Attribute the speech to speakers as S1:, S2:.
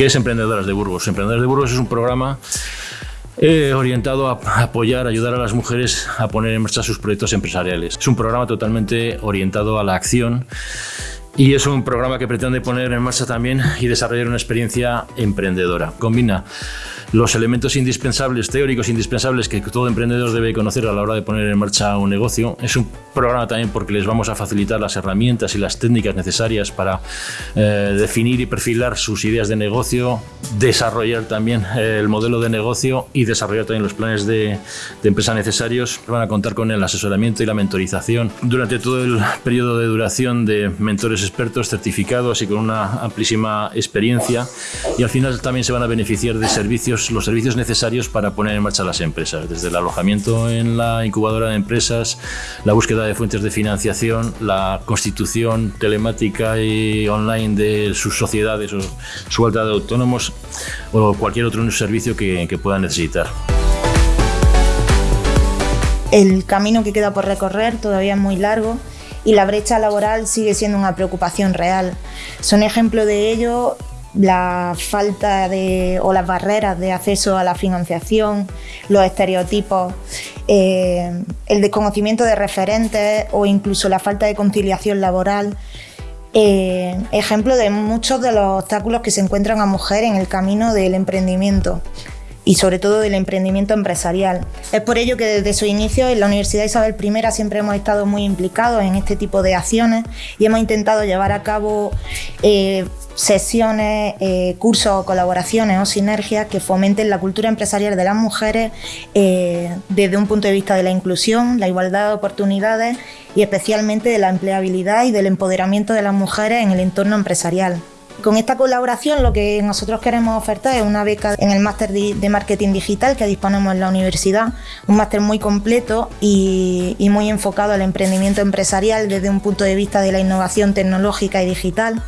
S1: ¿Qué es Emprendedoras de Burgos? Emprendedoras de Burgos es un programa eh, orientado a apoyar, ayudar a las mujeres a poner en marcha sus proyectos empresariales. Es un programa totalmente orientado a la acción y es un programa que pretende poner en marcha también y desarrollar una experiencia emprendedora. Combina los elementos indispensables, teóricos indispensables que todo emprendedor debe conocer a la hora de poner en marcha un negocio. Es un programa también porque les vamos a facilitar las herramientas y las técnicas necesarias para eh, definir y perfilar sus ideas de negocio, desarrollar también eh, el modelo de negocio y desarrollar también los planes de, de empresa necesarios. Van a contar con el asesoramiento y la mentorización durante todo el periodo de duración de mentores expertos certificados y con una amplísima experiencia y al final también se van a beneficiar de servicios los servicios necesarios para poner en marcha las empresas, desde el alojamiento en la incubadora de empresas, la búsqueda de fuentes de financiación, la constitución telemática y online de sus sociedades o su alta de autónomos o cualquier otro servicio que, que puedan necesitar.
S2: El camino que queda por recorrer todavía es muy largo y la brecha laboral sigue siendo una preocupación real. Son ejemplo de ello la falta de, o las barreras de acceso a la financiación, los estereotipos, eh, el desconocimiento de referentes o incluso la falta de conciliación laboral. Eh, ejemplo de muchos de los obstáculos que se encuentran a mujeres en el camino del emprendimiento y sobre todo del emprendimiento empresarial. Es por ello que desde su inicio en la Universidad Isabel I siempre hemos estado muy implicados en este tipo de acciones y hemos intentado llevar a cabo eh, sesiones, eh, cursos o colaboraciones o sinergias que fomenten la cultura empresarial de las mujeres eh, desde un punto de vista de la inclusión, la igualdad de oportunidades y especialmente de la empleabilidad y del empoderamiento de las mujeres en el entorno empresarial. Con esta colaboración lo que nosotros queremos ofertar es una beca en el máster de marketing digital que disponemos en la universidad, un máster muy completo y, y muy enfocado al emprendimiento empresarial desde un punto de vista de la innovación tecnológica y digital.